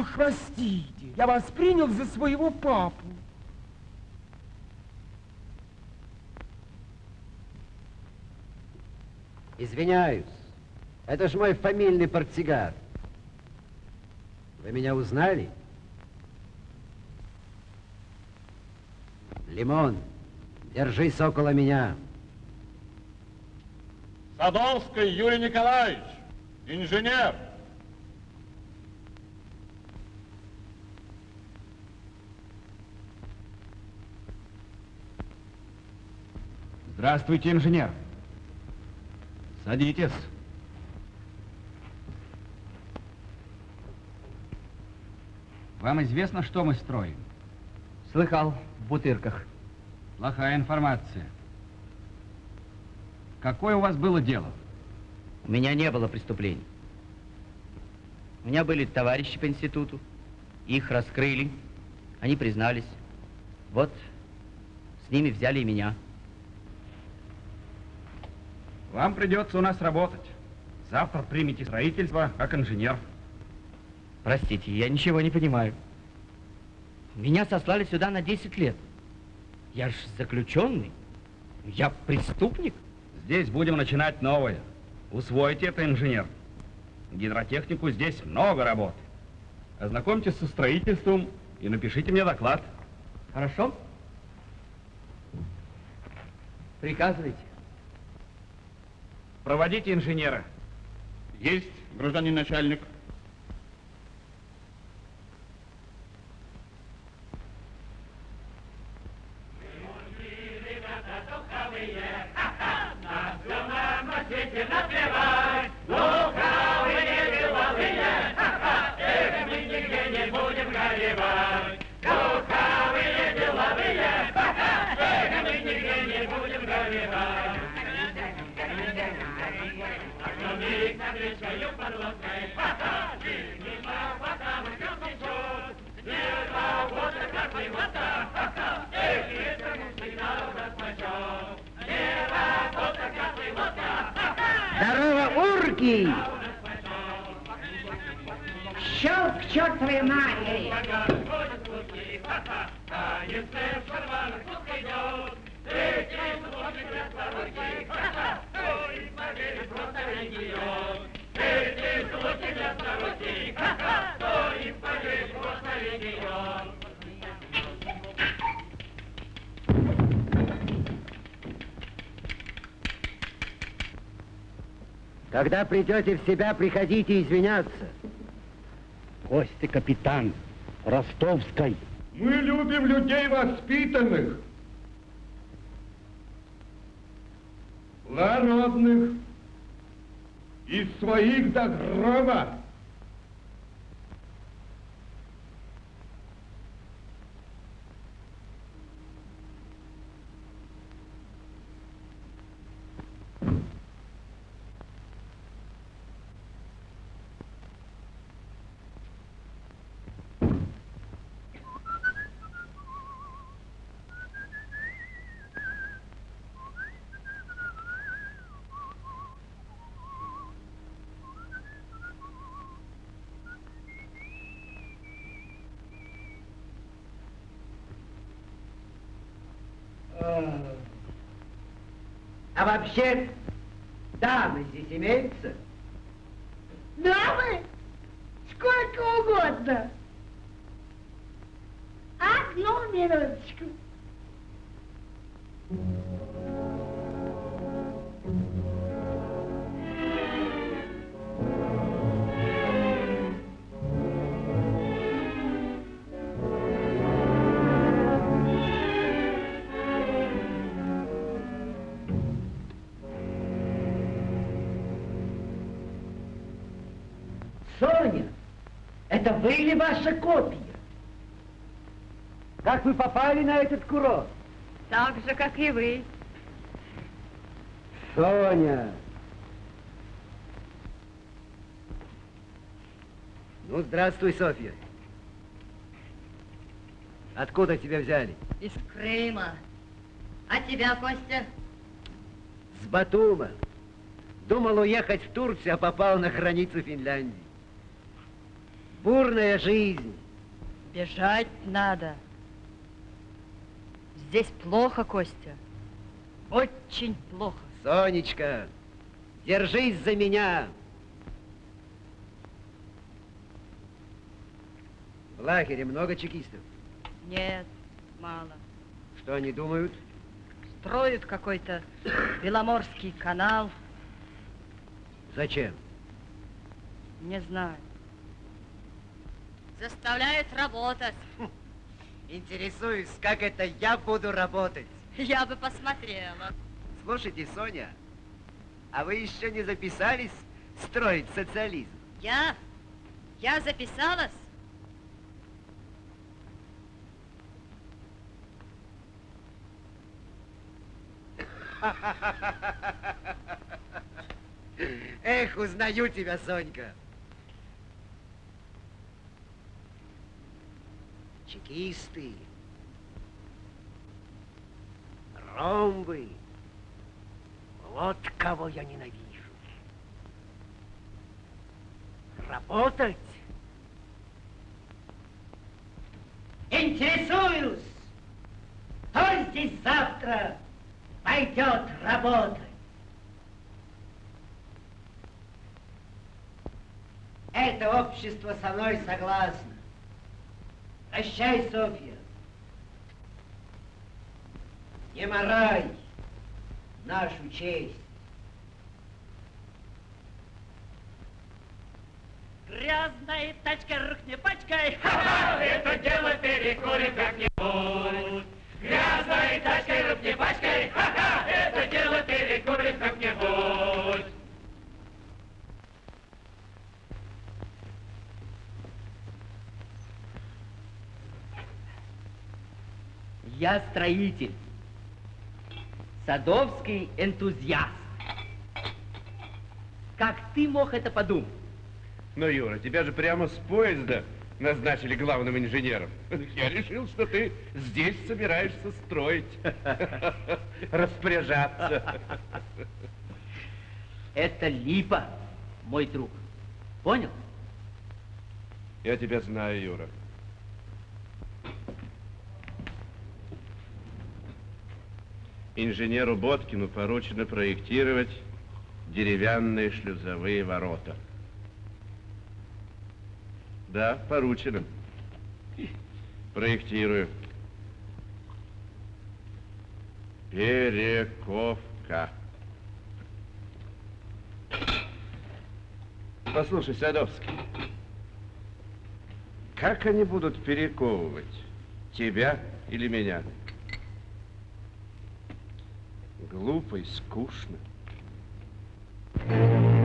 Ах, простите, я вас принял за своего папу. Извиняюсь. Это ж мой фамильный портсигар. Вы меня узнали? Лимон, держись около меня. Садовский Юрий Николаевич, инженер. Здравствуйте, инженер. Садитесь. Вам известно, что мы строим? Слыхал, в бутырках. Плохая информация. Какое у вас было дело? У меня не было преступлений. У меня были товарищи по институту. Их раскрыли. Они признались. Вот с ними взяли и меня. Вам придется у нас работать. Завтра примите строительство как инженер. Простите, я ничего не понимаю. Меня сослали сюда на 10 лет. Я ж заключенный. Я преступник. Здесь будем начинать новое. Усвойте это, инженер. Гидротехнику здесь много работы. Ознакомьтесь со строительством и напишите мне доклад. Хорошо? Приказывайте. Проводите инженера. Есть, гражданин начальник. Когда придете в себя, приходите извиняться. Костя капитан Ростовской. Мы любим людей воспитанных, благородных, из своих до гроба. А вообще, дамы здесь имеются? Дамы? Сколько угодно. Одну минуточку. Соня, это вы или ваша копия? Как вы попали на этот курорт? Так же, как и вы. Соня! Ну, здравствуй, Софья. Откуда тебя взяли? Из Крыма. А тебя, Костя? С Батума. Думал уехать в Турцию, а попал на границу Финляндии. Бурная жизнь. Бежать надо. Здесь плохо, Костя. Очень плохо. Сонечка, держись за меня. В лагере много чекистов. Нет, мало. Что они думают? Строят какой-то Беломорский канал. Зачем? Не знаю. Заставляют работать. Интересуюсь, как это я буду работать. Я бы посмотрела. Слушайте, Соня, а вы еще не записались строить социализм? Я? Я записалась? Эх, узнаю тебя, Сонька. Чекисты, ромбы. Вот кого я ненавижу. Работать? Интересуюсь, кто здесь завтра пойдет работать? Это общество со мной согласно. Прощай, Софья. Не морай нашу честь. Грязная тачка, рук не пачкай, ха-ха, это дело перекурим как-нибудь. Грязной тачкой, рук не пачкай, ха-ха, это дело перекурим как-нибудь. Я строитель. Садовский энтузиаст. Как ты мог это подумать? Ну, Юра, тебя же прямо с поезда назначили главным инженером. Я решил, что ты здесь собираешься строить, распоряжаться. Это липа, мой друг. Понял? Я тебя знаю, Юра. Инженеру Боткину поручено проектировать деревянные шлюзовые ворота. Да, поручено. Проектирую. Перековка. Послушай, Садовский, как они будут перековывать? Тебя или меня? Глупо и скучно. Инженер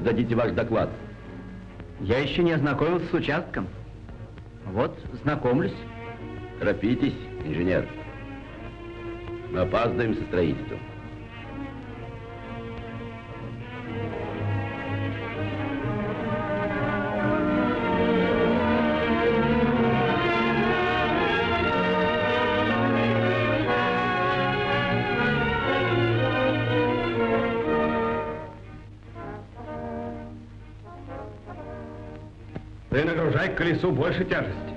сдадите ваш доклад? Я еще не ознакомился с участком. Вот, знакомлюсь. Торопитесь, инженер. Мы опаздываем со строительством. Колесу больше тяжести,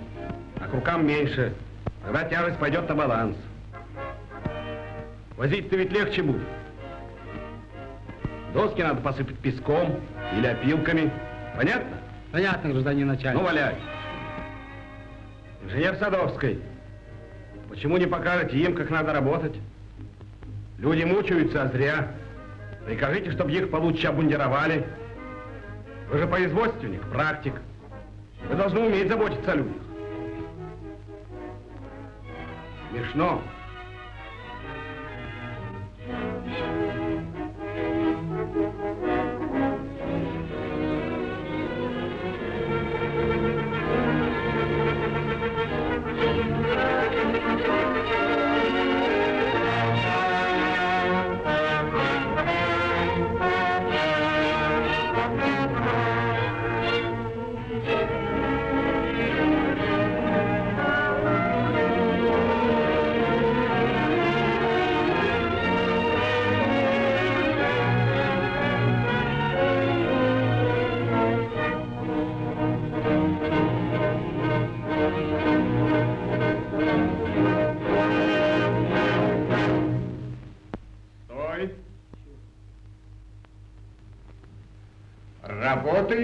а к рукам меньше. Тогда тяжесть пойдет на баланс. Возить-то ведь легче будет. Доски надо посыпать песком или опилками. Понятно? Понятно, гражданин начальник. Ну, валяй. Инженер Садовский, почему не покажете им, как надо работать? Люди мучаются, а зря. Прикажите, чтобы их получше обмундировали. Вы же производственник, практик. Вы должны уметь заботиться о людях. Смешно.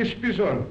esse Pisano.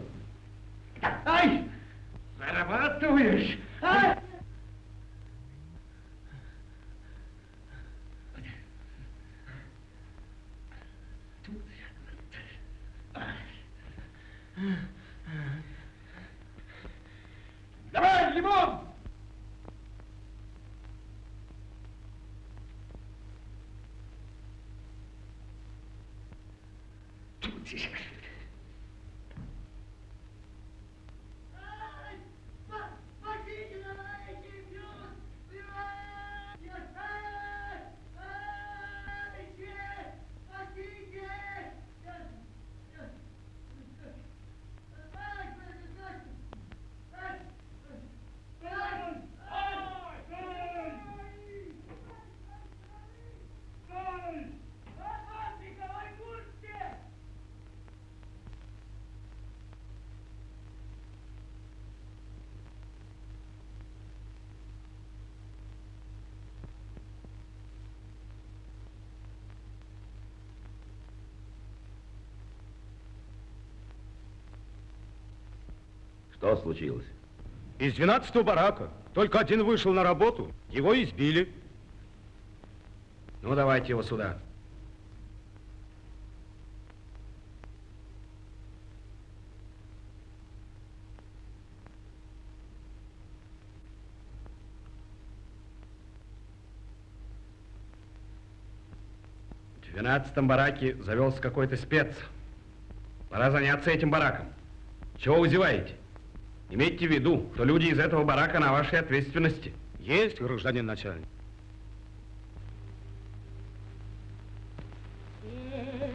Что случилось? Из 12 барака только один вышел на работу, его избили. Ну, давайте его сюда. В 12 бараке завелся какой-то спец. Пора заняться этим бараком. Чего вы зеваете? Имейте в виду, что люди из этого барака на вашей ответственности. Есть, гражданин начальник.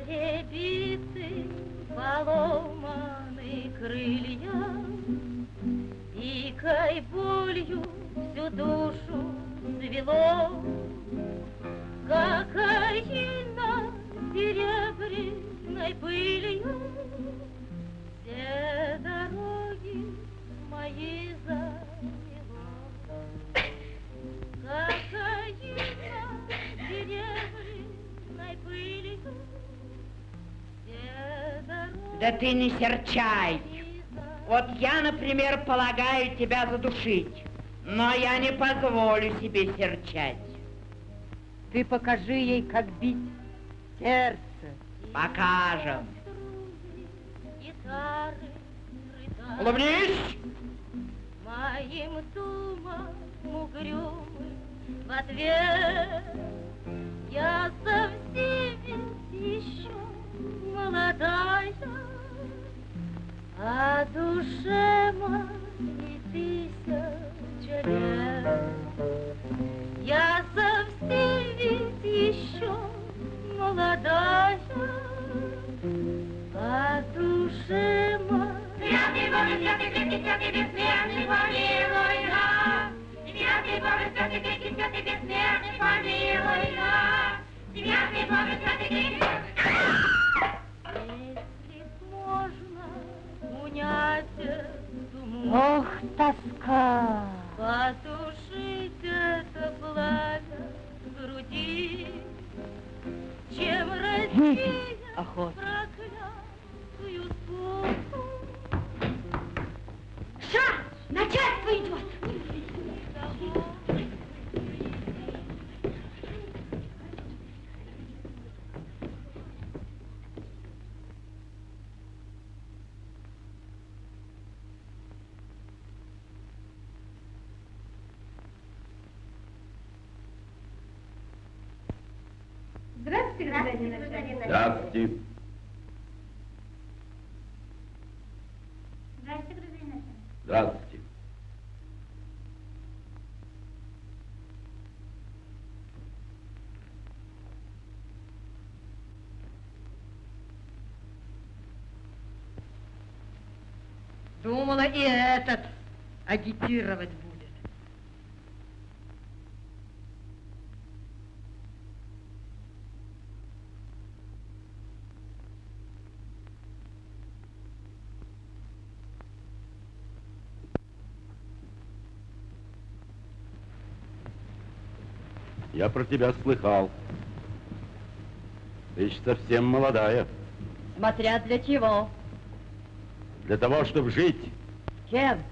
Перебиты поломаны крылья, Дикой болью всю душу свело, Кокаина серебряной пылью Все дороги мои серебряной Да ты не серчай. Вот я, например, полагаю тебя задушить, но я не позволю себе серчать. Ты покажи ей, как бить сердце. Покажем. Улыбнись. Моим думам угрюмым в ответ Я совсем еще молодая, А душе моей тысяча лет. Я совсем ведь еще молодая, А душе моей Святый Боже, святый крепкий, святый бессмертный, помилуй нас. Святый Боже, святый крепкий, святый бессмертный, помилуй нас. Святый Боже, святый крепкий, Если можно унять муку, Ох, тоска! Потушить это пламя в груди, Чем Охота. проклятую скуку. Саша, начальство идет. Здравствуйте, гражданин начальник. Здравствуйте. Здравствуйте. Думала, и этот агитировать будет. Я про тебя слыхал. Ты еще совсем молодая. Смотря для чего. Для того, чтобы жить. Кем?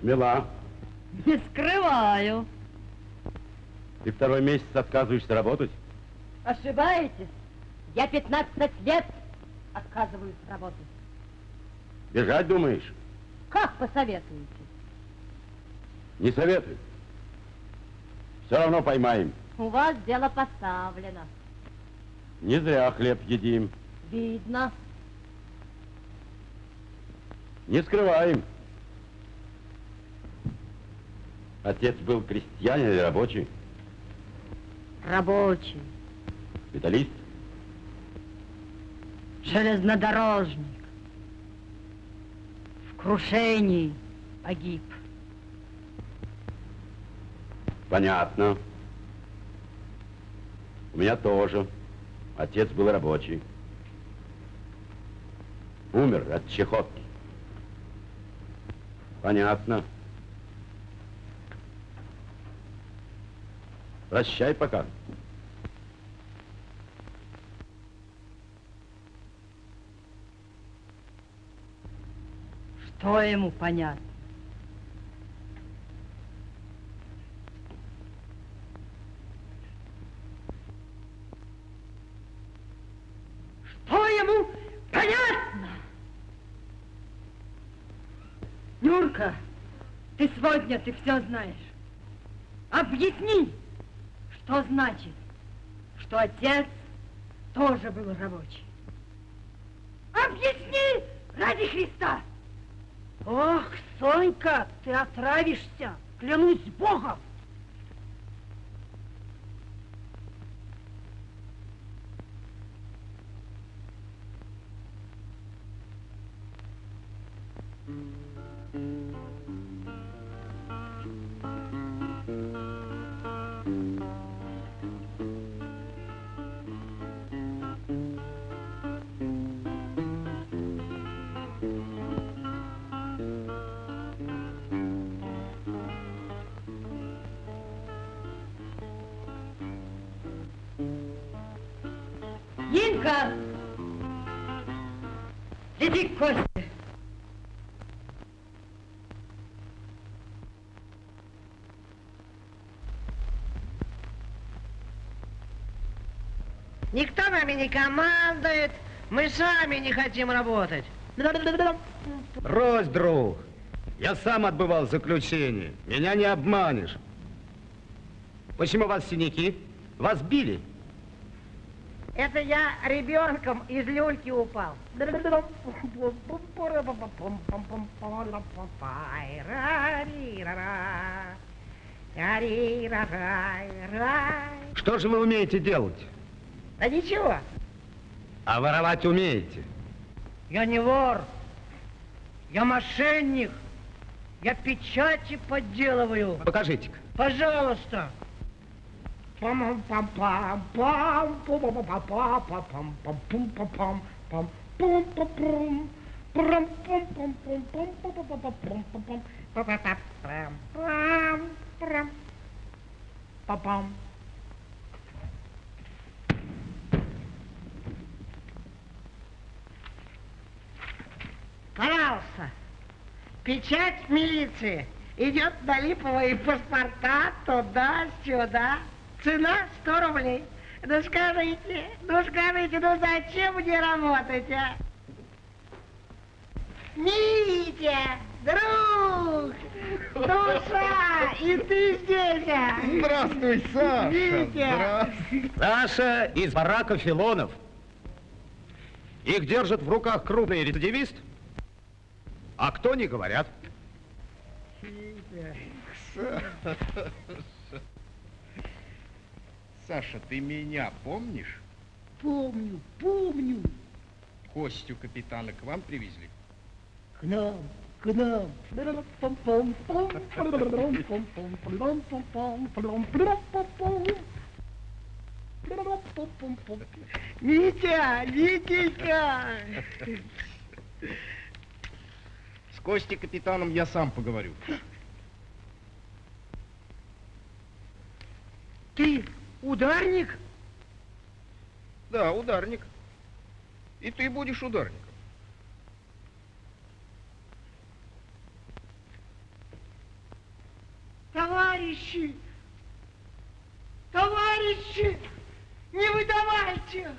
Смела. Не скрываю. Ты второй месяц отказываешься работать? Ошибаетесь. Я 15 лет отказываюсь работать. Бежать думаешь? Как посоветуете? Не советую. Все равно поймаем. У вас дело поставлено. Не зря хлеб едим. Видно. Не скрываем. Отец был крестьянин или рабочий? Рабочий. Металлист? Железнодорожник. В крушении погиб. Понятно. У меня тоже. Отец был рабочий. Умер от чехотки. Понятно. Прощай пока. Что ему понятно? Что ему понятно? Нюрка, ты сегодня ты все знаешь. Объясни, что значит, что отец тоже был рабочий. Объясни ради Христа. Ох, Сонька, ты отравишься, клянусь Богом. Иди к Косте. Никто нами не командует, мы сами не хотим работать. Брось, друг. Я сам отбывал заключение. Меня не обманешь. Почему вас синяки? Вас били? Это я ребенком из люльки упал. Что же вы умеете делать? Да ничего, А воровать умеете? я не вор, я мошенник, я печати подделываю. Покажите-ка. Пожалуйста. Пам-пам. Пожалуйста. Печать милиции. Идет Налипова и паспорта туда-сюда. Цена 100 рублей. Ну скажите, ну скажите, ну зачем мне работать, а? Митя, Друг! Душа! И ты здесь! а? Здравствуй, Саша! Витя! Саша из барака Филонов. Их держат в руках крупный рецидивист, а кто не говорят. Саша, ты меня помнишь? Помню, помню. Костю капитана к вам привезли? К нам, к нам. Митя, Витенька! С Костей капитаном я сам поговорю. Ты ударник? Да, ударник. И ты будешь ударником. Товарищи! Товарищи! Не выдавайте!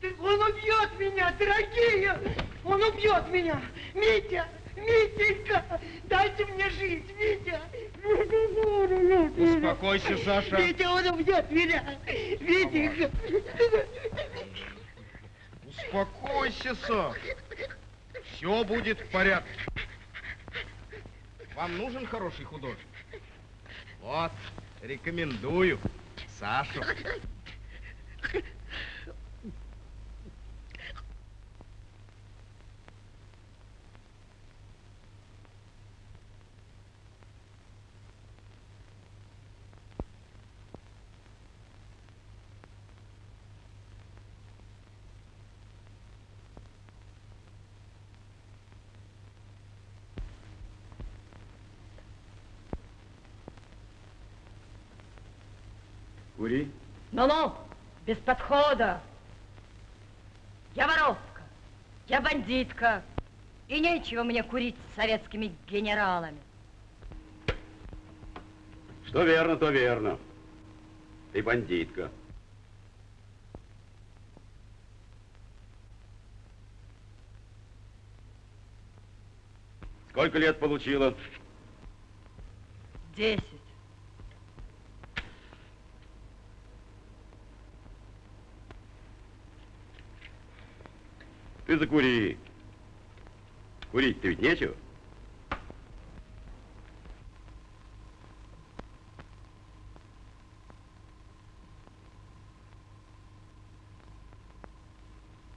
Да Он убьет меня, дорогие! Он убьет меня! Митя! Митенька! Дайте мне жить, Митя! Успокойся, Саша. Митя, он убьет меня! Митенька! Успокойся, Саша. Все будет в порядке. Вам нужен хороший художник? Вот, рекомендую. Сашу. Ну-ну, без подхода. Я воровка, я бандитка. И нечего мне курить с советскими генералами. Что верно, то верно. Ты бандитка. Сколько лет получила? Десять. Ты закури. Курить-то ведь нечего.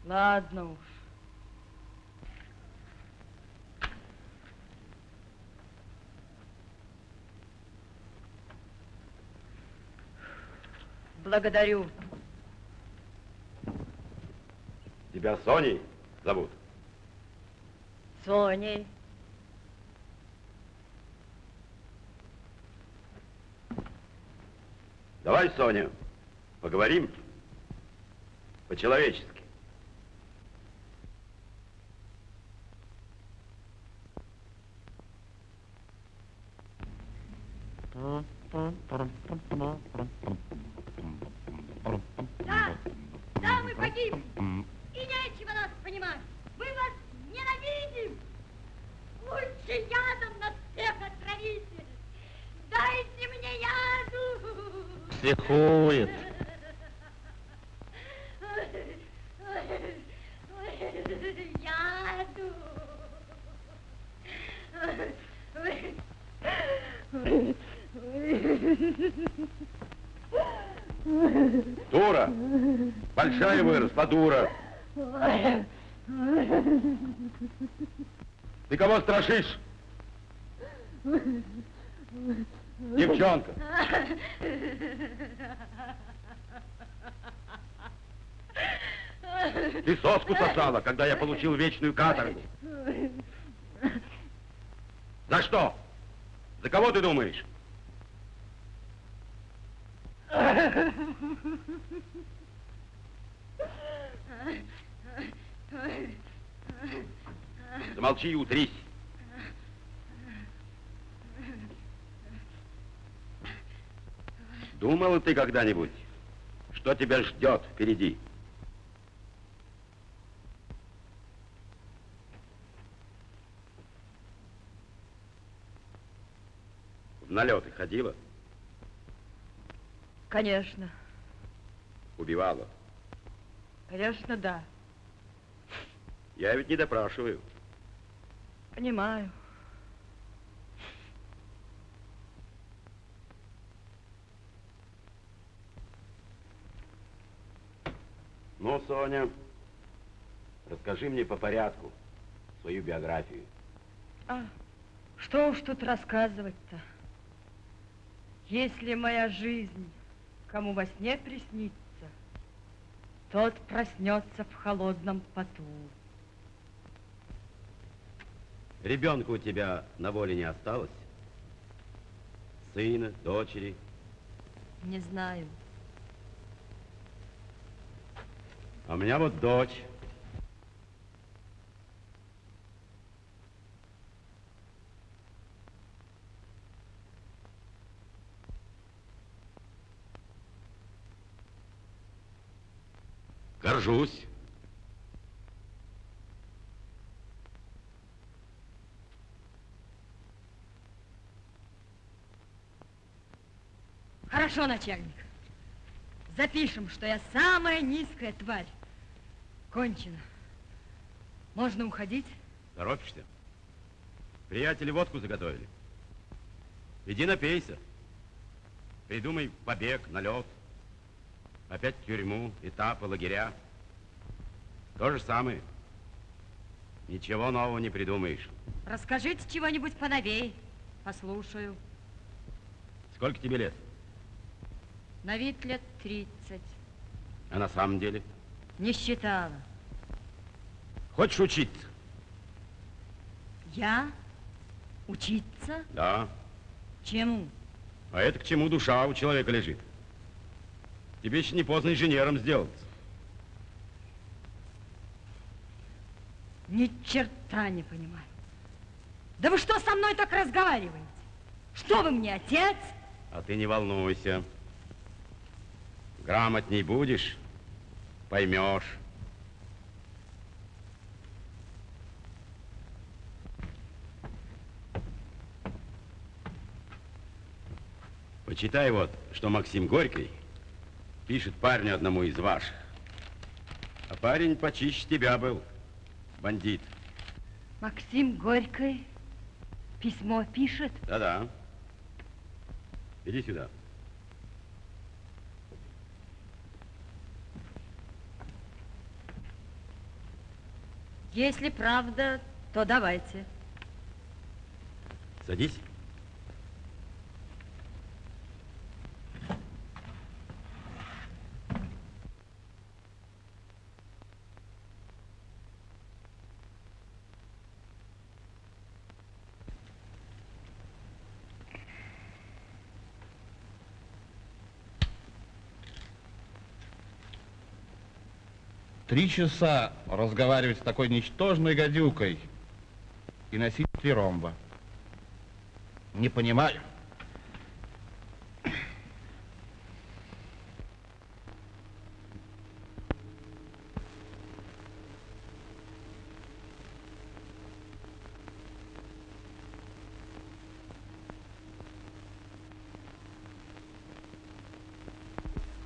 Ладно уж. Благодарю. Тебя Соней зовут? Соней. Давай, Соня, поговорим по-человечески. Да, да, мы погибли. И нечего нас понимать. Мы вас ненавидим. Лучше ядом нас всех отравите. Дайте мне яду. Психует. Яду. Дура! Большая выросла, дура! Ты кого страшишь? Девчонка! Ты соску сосала, когда я получил вечную каторгу. За что? За кого ты думаешь? ты когда-нибудь, что тебя ждет впереди? В налеты ходила? Конечно. Убивала? Конечно, да. Я ведь не допрашиваю. Понимаю. Соня, расскажи мне по порядку свою биографию. А, что уж тут рассказывать-то? Если моя жизнь кому во сне приснится, тот проснется в холодном поту. Ребенка у тебя на воле не осталось? Сына, дочери? Не знаю. А у меня вот дочь. Горжусь. Хорошо, начальник. Запишем, что я самая низкая тварь. Кончено. Можно уходить? Торопишься? Приятели водку заготовили. Иди напейся. Придумай побег, налет. Опять тюрьму, этапы, лагеря. То же самое. Ничего нового не придумаешь. Расскажите чего-нибудь поновей. Послушаю. Сколько тебе лет? На вид лет 30. А на самом деле? Не считала. Хочешь учиться? Я? Учиться? Да. Чему? А это к чему душа у человека лежит. Тебе еще не поздно инженером сделаться. Ни черта не понимаю. Да вы что со мной так разговариваете? Что вы мне, отец? А ты не волнуйся. Грамотней будешь, поймешь. Почитай вот, что Максим Горький пишет парню одному из ваших. А парень почище тебя был, бандит. Максим Горький письмо пишет? Да-да. Иди сюда. Если правда, то давайте. Садись. Три часа разговаривать с такой ничтожной гадюкой и носить три ромба. Не понимаю.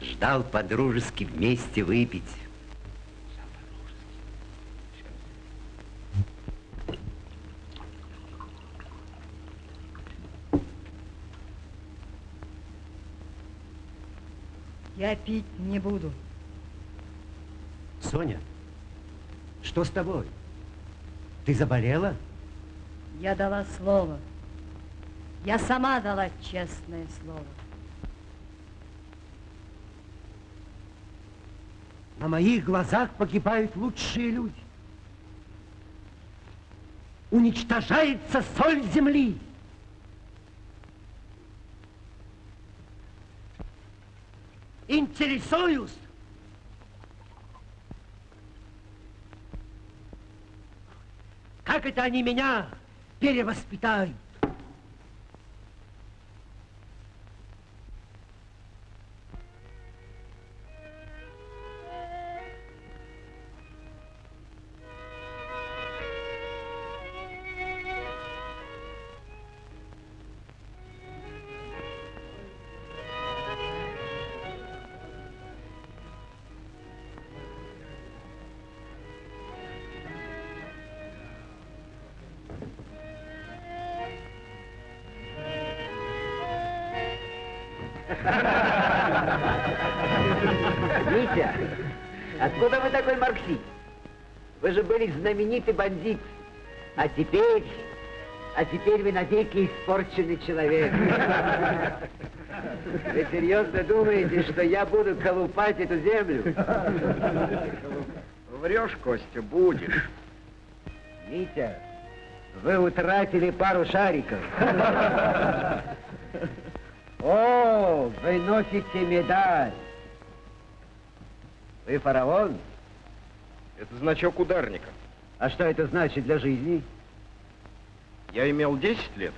Ждал по-дружески вместе выпить. Я пить не буду. Соня, что с тобой? Ты заболела? Я дала слово. Я сама дала честное слово. На моих глазах погибают лучшие люди. Уничтожается соль земли. Интересуюсь. Как это они меня перевоспитают? Были знаменитый бандит. А теперь... А теперь вы навеки испорченный человек. Вы серьезно думаете, что я буду колупать эту землю? Врешь, Костя, будешь. Митя, вы утратили пару шариков. О, вы носите медаль. Вы фараон? Это значок ударника. А что это значит для жизни? Я имел 10 лет,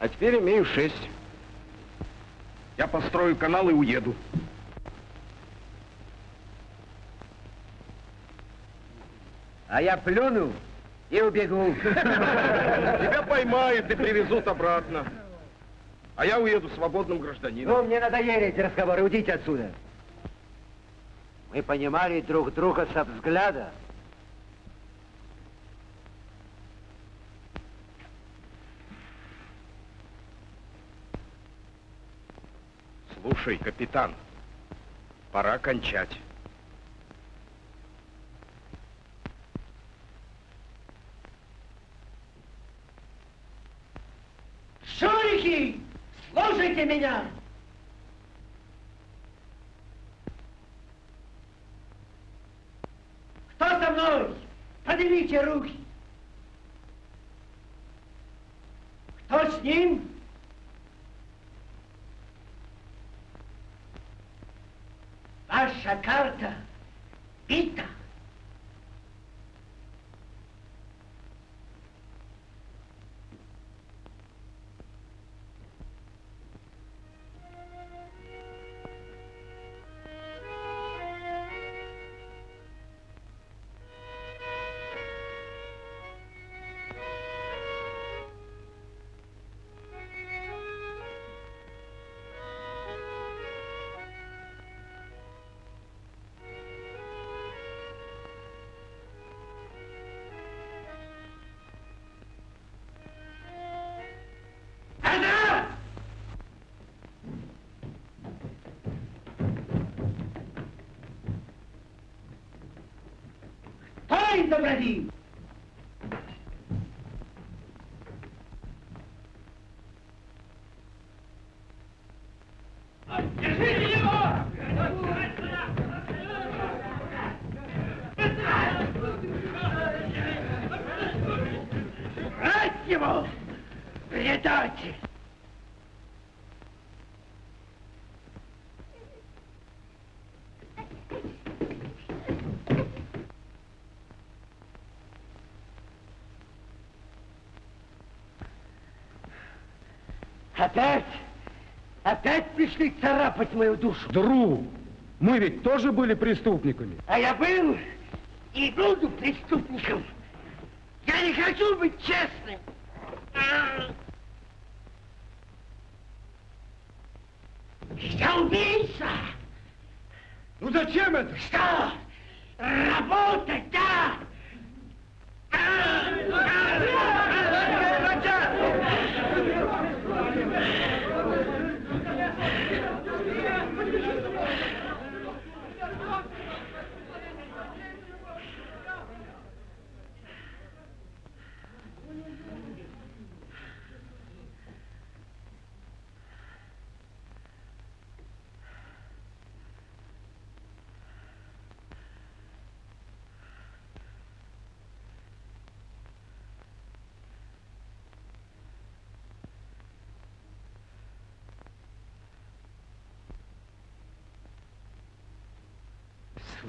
а теперь имею 6. Я построю канал и уеду. А я плюну и убегу. Тебя поймают и привезут обратно. А я уеду свободным гражданином. Ну, мне надоели эти разговоры, уйдите отсюда. Мы понимали друг друга со взгляда. Слушай, капитан, пора кончать. Шурики, слушайте меня! Кто со мной? Поднимите руки. Кто с ним? Ваша карта Кто Опять? Опять пришли царапать мою душу? Друг, мы ведь тоже были преступниками. А я был и буду преступником. Я не хочу быть честным. Я убийца. Ну зачем это? Что? Работать, да?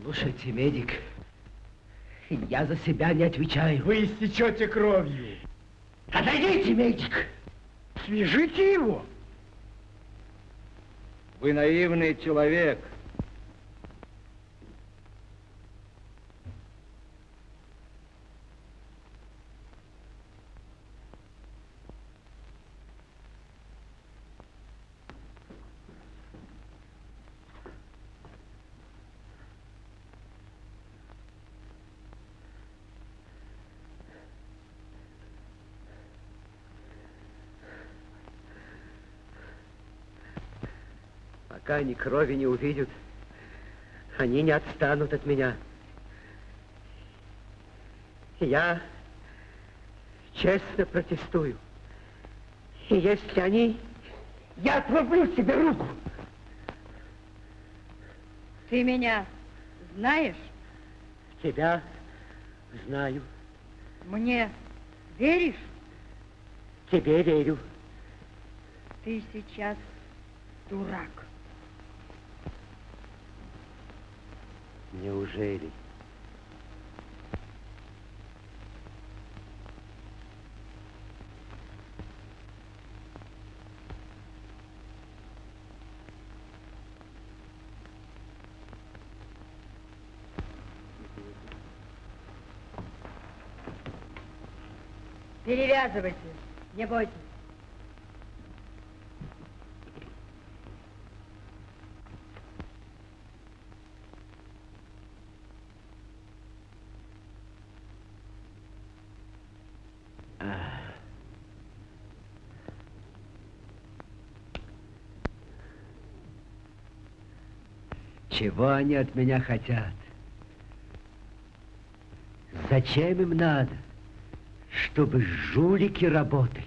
Слушайте, медик, я за себя не отвечаю. Вы истечете кровью. Отойдите, медик. Свяжите его. Вы наивный человек. Они крови не увидят, они не отстанут от меня. Я честно протестую. И если они... Я отрублю себе руку. Ты меня знаешь? Тебя знаю. Мне веришь? Тебе верю. Ты сейчас дурак. Неужели? Перевязывайте, не бойтесь. Чего они от меня хотят? Зачем им надо? Чтобы жулики работали.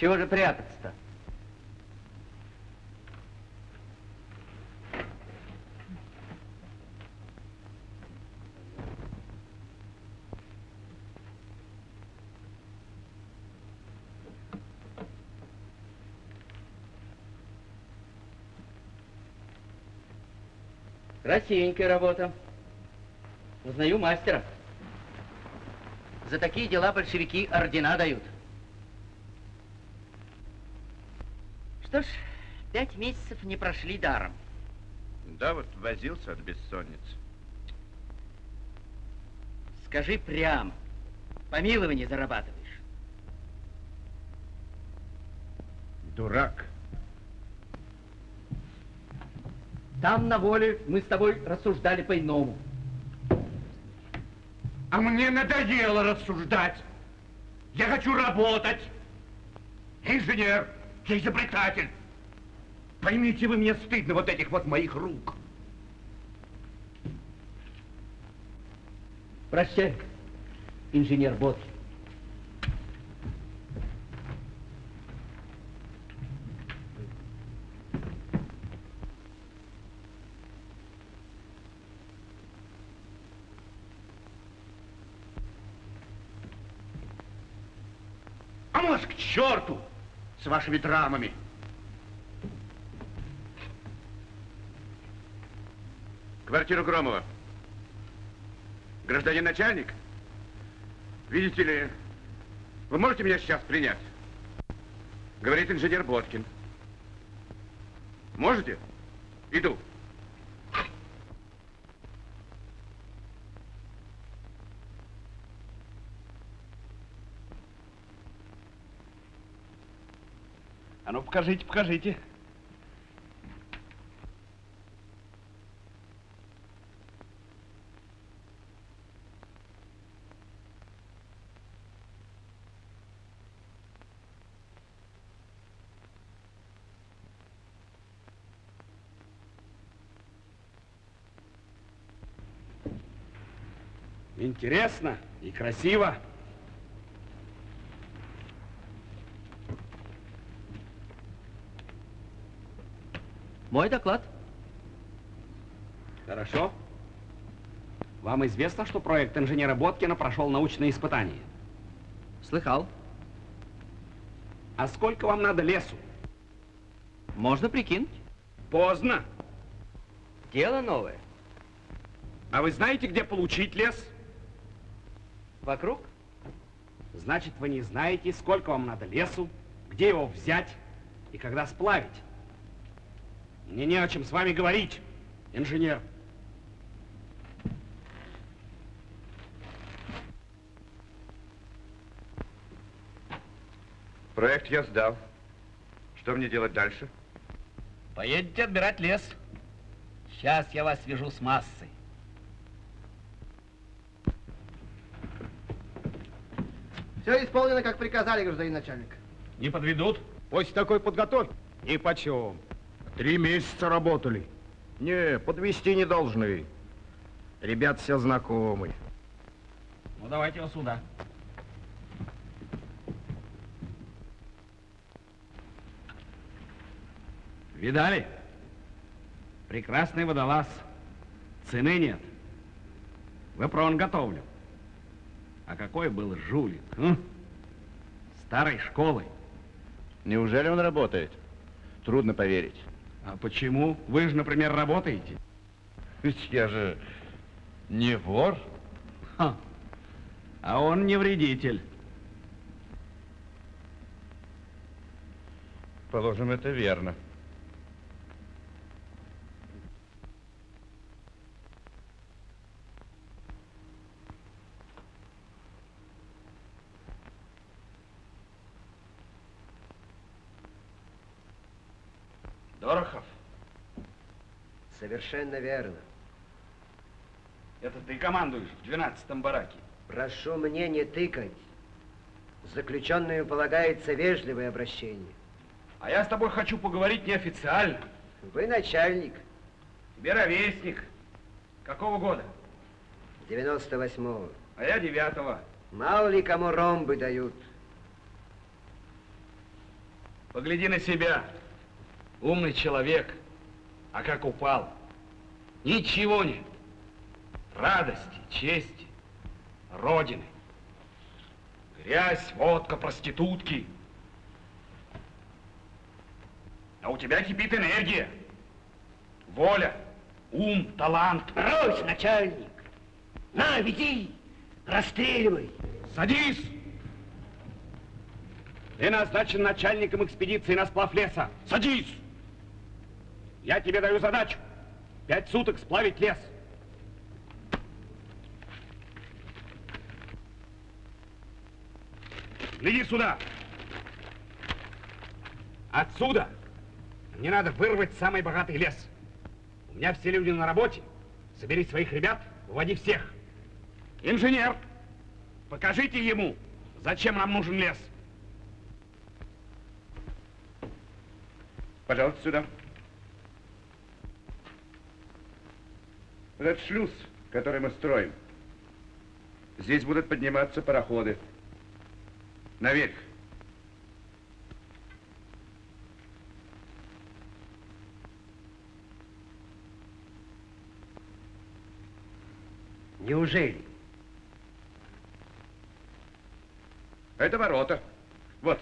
Чего же прятаться-то? Красивенькая работа. Узнаю мастера. За такие дела большевики ордена дают. Что ж, пять месяцев не прошли даром. Да, вот возился от бессонницы. Скажи прямо, помилование зарабатываешь. Дурак. Там на воле мы с тобой рассуждали по-иному. А мне надоело рассуждать. Я хочу работать. Инженер, я изобретатель. Поймите вы, мне стыдно вот этих вот моих рук. Прощай, инженер Бот. Вашими драмами. Квартиру Громова. Гражданин начальник? Видите ли, вы можете меня сейчас принять? Говорит инженер Боткин. Можете? Иду. Покажите, покажите. Интересно и красиво. Мой доклад. Хорошо. Вам известно, что проект инженера Боткина прошел научные испытания? Слыхал. А сколько вам надо лесу? Можно прикинуть. Поздно. Дело новое. А вы знаете, где получить лес? Вокруг? Значит, вы не знаете, сколько вам надо лесу, где его взять и когда сплавить. Мне не о чем с вами говорить, инженер. Проект я сдал. Что мне делать дальше? Поедете отбирать лес. Сейчас я вас свяжу с массой. Все исполнено, как приказали, гражданин начальник. Не подведут? После такой подготовки ни почем. Три месяца работали. Не, подвести не должны. Ребят все знакомы. Ну, давайте его сюда. Видали? Прекрасный водолаз. Цены нет. Выпрон готовлю. А какой был жулик, а? Старой школы. Неужели он работает? Трудно поверить. А почему? Вы же, например, работаете. Ведь я же не вор. Ха. А он не вредитель. Положим, это верно. Дорохов, Совершенно верно. это ты командуешь в 12-м бараке. Прошу мне не тыкать. Заключенную полагается вежливое обращение. А я с тобой хочу поговорить неофициально. Вы начальник. Тебе ровесник. Какого года? 98-го. А я девятого. Мало ли кому ромбы дают. Погляди на себя. Умный человек. А как упал? Ничего нет. Радости, чести, Родины. Грязь, водка, проститутки. А у тебя кипит энергия. Воля, ум, талант. Брось, начальник! На, веди! Расстреливай! Садись! Ты назначен начальником экспедиции на сплав леса. Садись! Я тебе даю задачу. Пять суток сплавить лес. Гляди сюда. Отсюда мне надо вырвать самый богатый лес. У меня все люди на работе. Собери своих ребят, выводи всех. Инженер, покажите ему, зачем нам нужен лес. Пожалуйста, сюда. Этот шлюз, который мы строим. Здесь будут подниматься пароходы. Наверх. Неужели? Это ворота. Вот.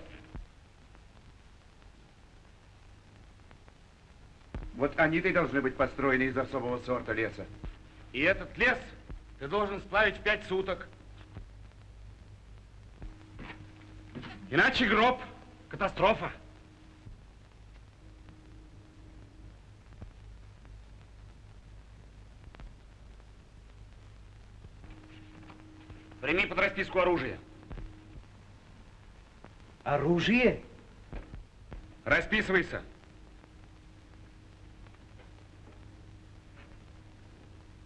Вот они-то и должны быть построены из особого сорта леса. И этот лес ты должен сплавить в пять суток. Иначе гроб, катастрофа. Прими под расписку оружие. Оружие? Расписывайся.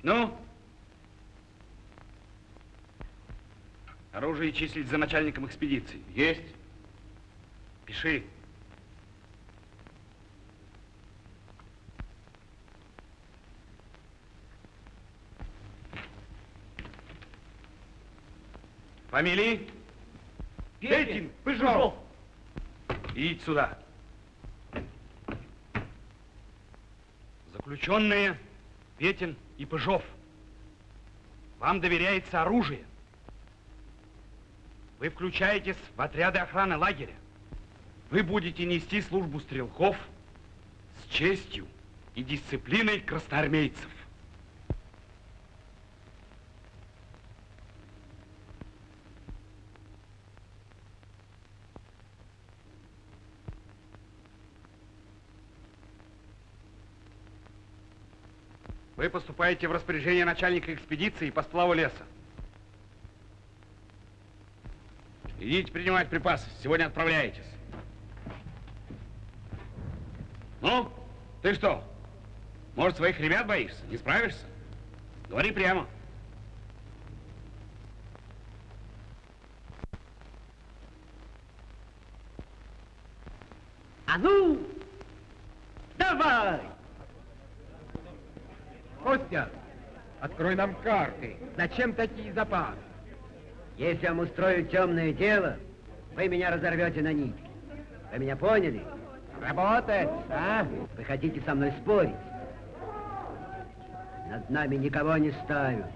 Ну? Оружие числить за начальником экспедиции. Есть. Пиши. Фамилии? Петин, Пыжов. Идите сюда. Заключенные Петин и Пыжов. Вам доверяется оружие. Вы включаетесь в отряды охраны лагеря. Вы будете нести службу стрелков с честью и дисциплиной красноармейцев. Вы поступаете в распоряжение начальника экспедиции по сплаву леса. Идите принимать припасы. Сегодня отправляетесь. Ну, ты что? Может, своих ребят боишься? Не справишься? Говори прямо. А ну, давай! Костя, открой нам карты. Зачем такие запасы? Если я вам устрою темное дело, вы меня разорвете на нитки. Вы меня поняли? Работать, а? Вы хотите со мной спорить? Над нами никого не ставят.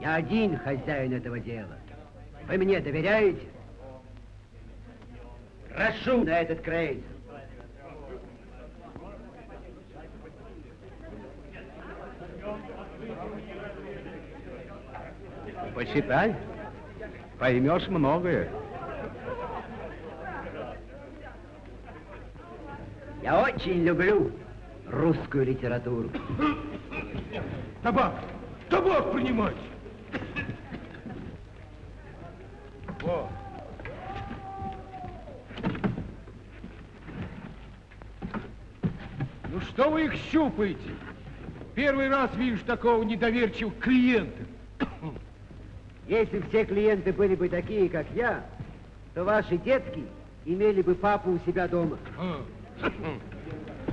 Я один хозяин этого дела. Вы мне доверяете? Прошу на этот крейсер. Посчитай. Поймешь многое. Я очень люблю русскую литературу. Табак! Табак принимать! О. Ну что вы их щупаете? Первый раз вижу такого недоверчивого клиента. Если все клиенты были бы такие, как я, то ваши детки имели бы папу у себя дома.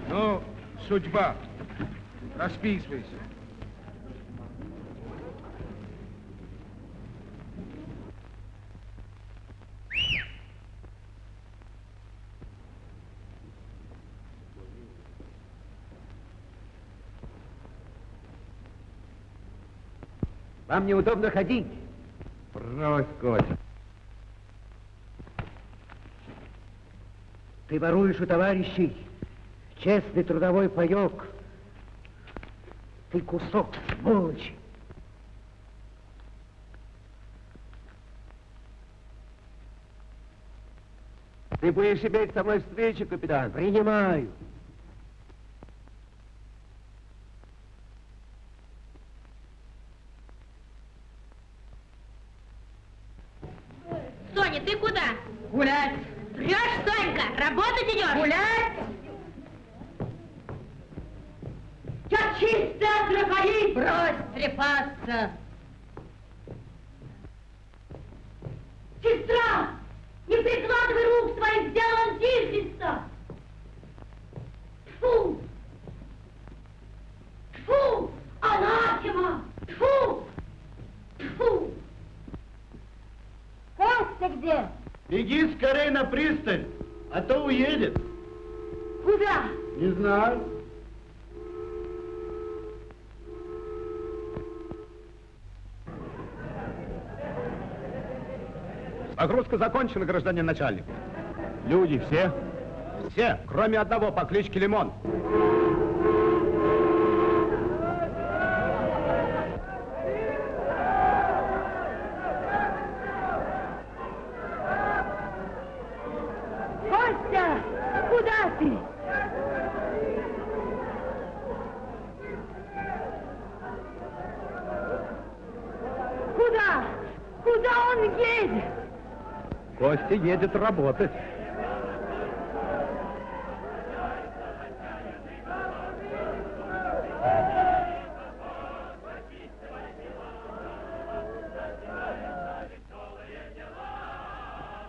Ну, судьба. Расписывайся. Вам неудобно ходить. Брось, Котя. Ты воруешь у товарищей честный трудовой паек. Ты кусок сволочи. Ты будешь иметь со мной встречу, капитан? Принимаю. Соня, ты куда? Гулять. Врешь, Сонька, работать идешь? Гулять. Я чистая трахаит! Брось трепаться! Сестра! Не прикладывай рук своих, сделал антихриста! Фу! Фу! Анахема! Фу! Фу! Костя где? Беги скорее на пристань, а то уедет. Куда? Не знаю. Погрузка закончена, гражданин начальник. Люди все? Все, кроме одного по кличке Лимон. Костя! Куда ты? Куда? Куда он едет? Едет работать.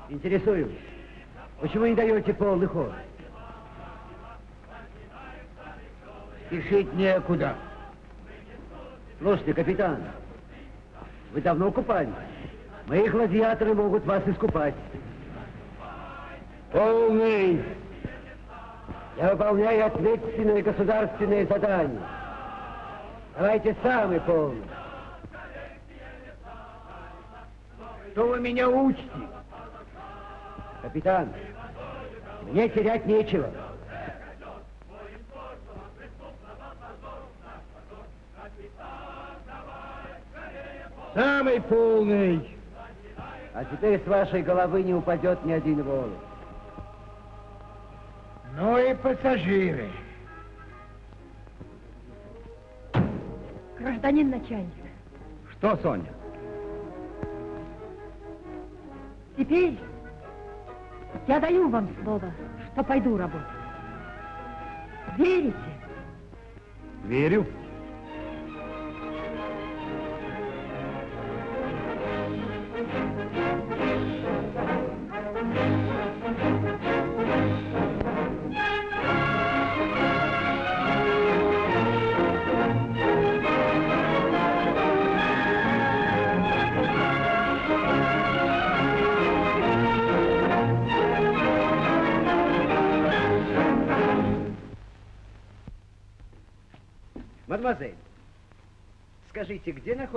Интересую. Почему не даете полный ход? Спешить некуда. Слушайте, капитан, вы давно купались? Мои гладиаторы могут вас искупать. Полный! Я выполняю ответственное государственное задание. Давайте самый полный. Что вы меня учите? Капитан, Мне терять нечего. Самый полный. А теперь с вашей головы не упадет ни один волос. Ну и пассажиры. Гражданин начальник, Что, Соня? теперь я даю вам слово, что пойду работать. Верите? Верю.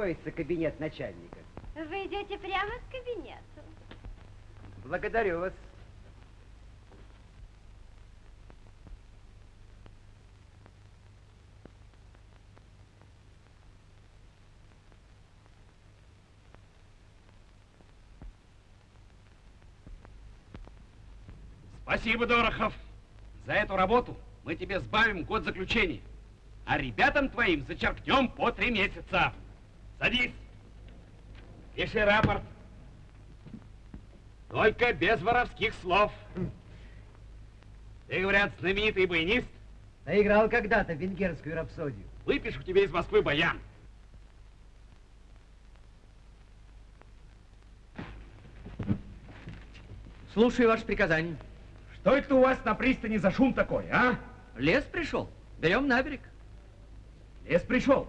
Находится кабинет начальника? Вы идете прямо к кабинету. Благодарю вас. Спасибо, Дорохов. За эту работу мы тебе сбавим год заключения. А ребятам твоим зачеркнем по три месяца. Садись. Пиши рапорт. Только без воровских слов. Ты, говорят, знаменитый баянист. Наиграл когда-то венгерскую рапсодию. Выпишу тебе из Москвы баян. Слушаю ваше приказание. Что это у вас на пристани за шум такой, а? Лес пришел. Берем на берег. Лес пришел.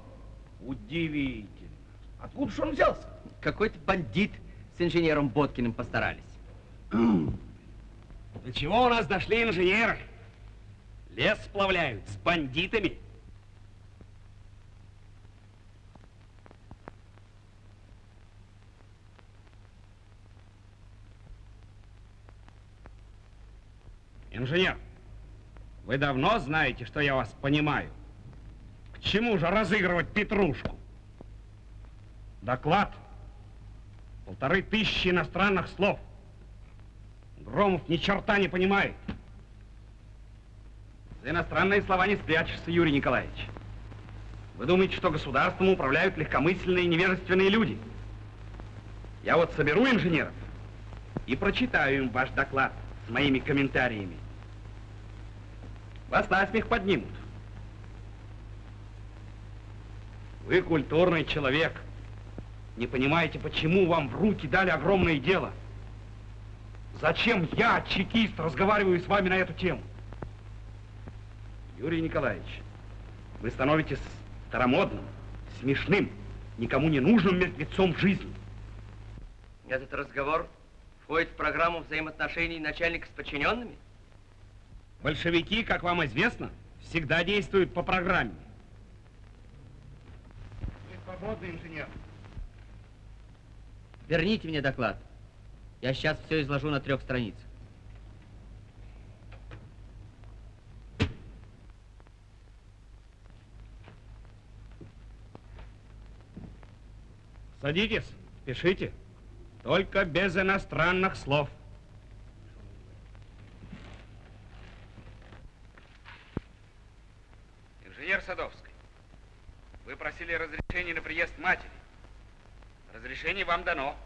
Удивительно. Откуда же он взялся? Какой-то бандит с инженером Боткиным постарались. До чего у нас дошли инженеры? Лес сплавляют с бандитами. Инженер, вы давно знаете, что я вас понимаю. К чему же разыгрывать петрушку? Доклад. Полторы тысячи иностранных слов. Громов ни черта не понимает. За иностранные слова не спрячешься, Юрий Николаевич. Вы думаете, что государством управляют легкомысленные и невежественные люди? Я вот соберу инженеров и прочитаю им ваш доклад с моими комментариями. Вас насмех поднимут. Вы культурный человек. Не понимаете, почему вам в руки дали огромное дело? Зачем я, чекист, разговариваю с вами на эту тему? Юрий Николаевич, вы становитесь старомодным, смешным, никому не нужным мертвецом в жизни. Этот разговор входит в программу взаимоотношений начальника с подчиненными? Большевики, как вам известно, всегда действуют по программе. Вы свободный инженер. Верните мне доклад. Я сейчас все изложу на трех страницах. Садитесь, пишите. Только без иностранных слов. Инженер Садовский, вы просили разрешения на приезд матери. Разрешение вам дано.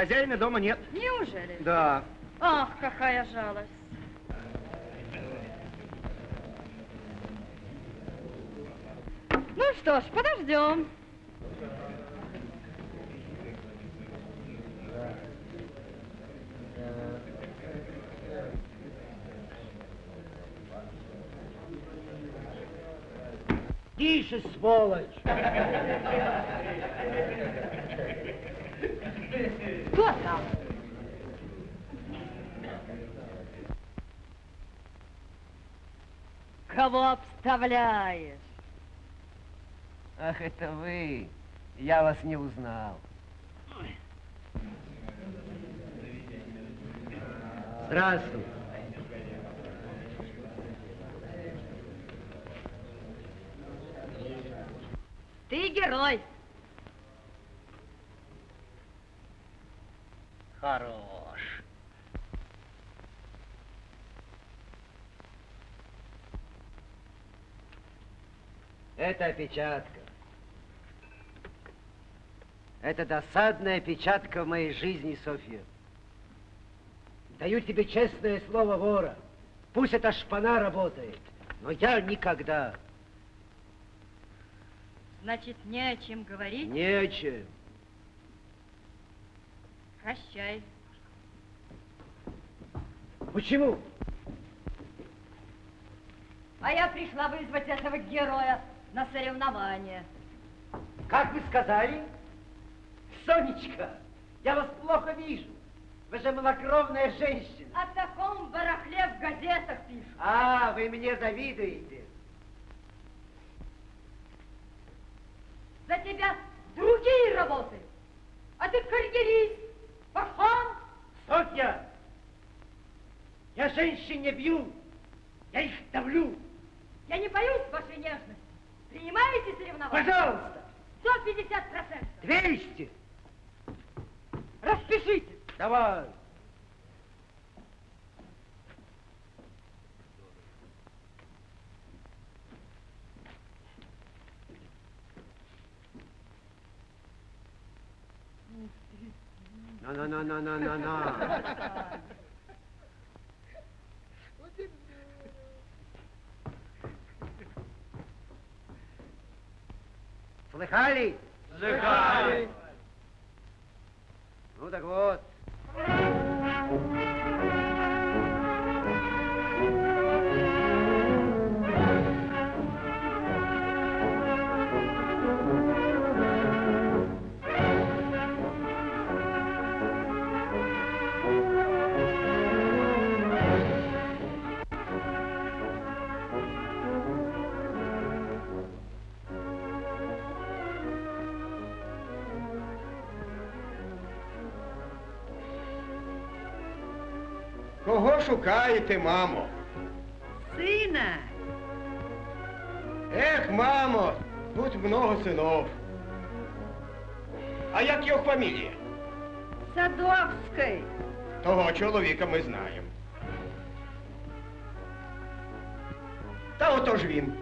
Хозяина дома нет. Неужели? Да. Ах, какая жалость. Ну что ж, подождем. Тише, сволочь! Кто там? Кого обставляешь? Ах, это вы. Я вас не узнал. Здравствуй. Ты герой. Хорош. Это опечатка. Это досадная опечатка в моей жизни, Софья. Даю тебе честное слово вора. Пусть эта шпана работает, но я никогда. Значит, не о чем говорить? Не о чем. Прощай. Почему? А я пришла вызвать этого героя на соревнование. Как вы сказали? Сонечка, я вас плохо вижу. Вы же малокровная женщина. О таком барахле в газетах пишут. А, вы мне завидуете. За тебя другие работают. А ты карьерист, пахан. Софья, я женщин не бью, я их давлю. Я не боюсь вашей нежности. Принимаете соревнования? Пожалуйста. 150 процентов. 200. Распишите. Давай. На-на-на-на-на-на-на. Слыхали? Слыхали. Ну так вот. шукаєте, мамо? Сына. Ех, мамо, тут много синов. А як його фамілія? Садовской. Того чоловіка ми знаємо. Та отож він.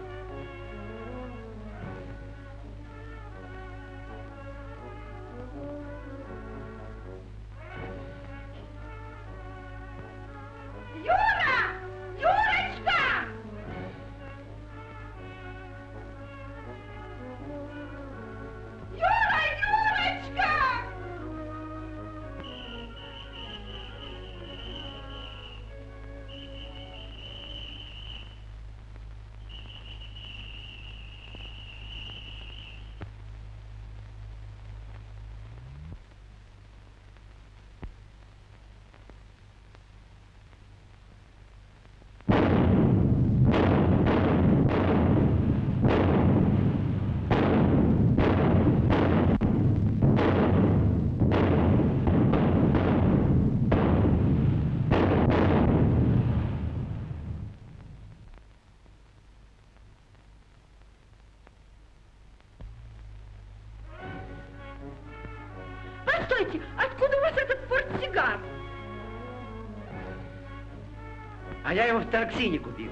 Я его в Тараксине купил.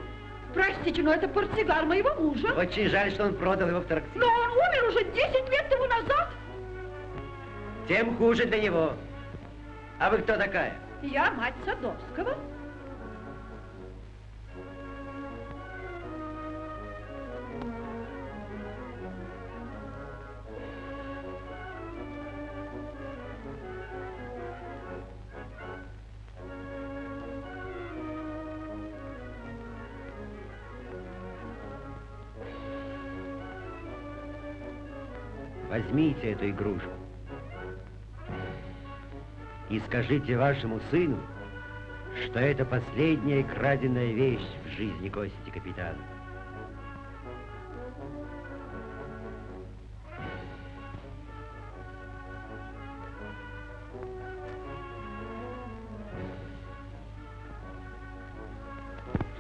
Простите, но это портсигар моего мужа. Очень жаль, что он продал его в Тараксине. Но он умер уже 10 лет тому назад. Тем хуже для него. А вы кто такая? Я мать Садовского. Возьмите эту игрушку и скажите вашему сыну, что это последняя краденая вещь в жизни Кости капитана.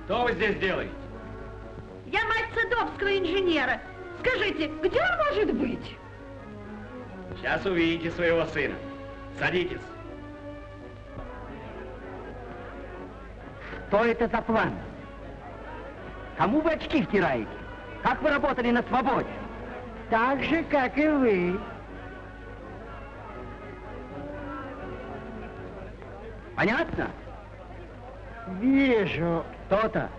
Что вы здесь делаете? Я мать Садовского инженера. Скажите, где он может быть? Сейчас увидите своего сына. Садитесь. Что это за план? Кому вы очки втираете? Как вы работали на свободе? Так же, как и вы. Понятно? Вижу. То-то.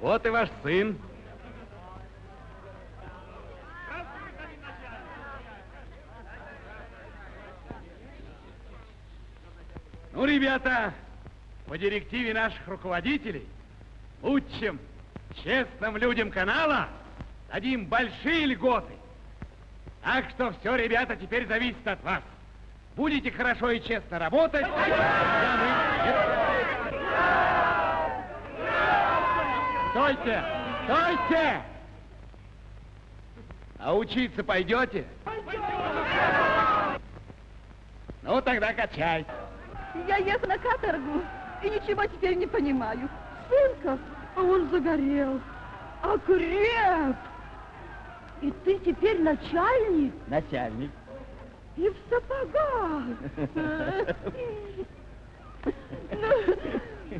Вот и ваш сын. Ну, ребята, по директиве наших руководителей, лучшим, честным людям канала дадим большие льготы. Так что все, ребята, теперь зависит от вас. Будете хорошо и честно работать. Стойте! Стойте! А учиться пойдете? Ну, тогда качай. Я еду на каторгу и ничего теперь не понимаю. Сынка, а он загорел, окреп. И ты теперь начальник Начальник. и в сапогах. Ну,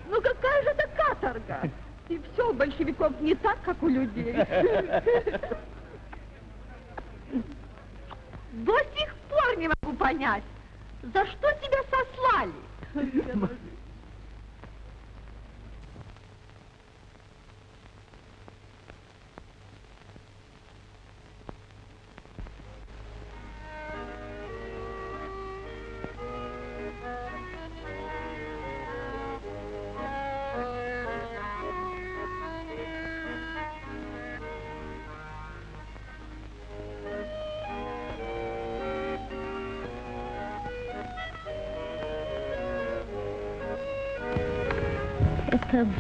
ну какая же это каторга? И все у большевиков не так, как у людей. До сих пор не могу понять, за что тебя сослали?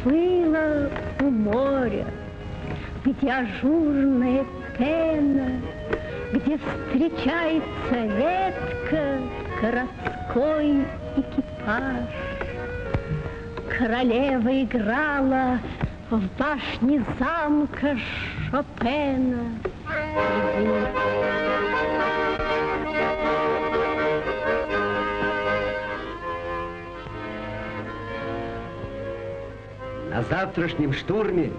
Было у моря, где ажурная пена, где встречается редко городской экипаж. Королева играла в башне замка Шопена. На завтрашнем штурме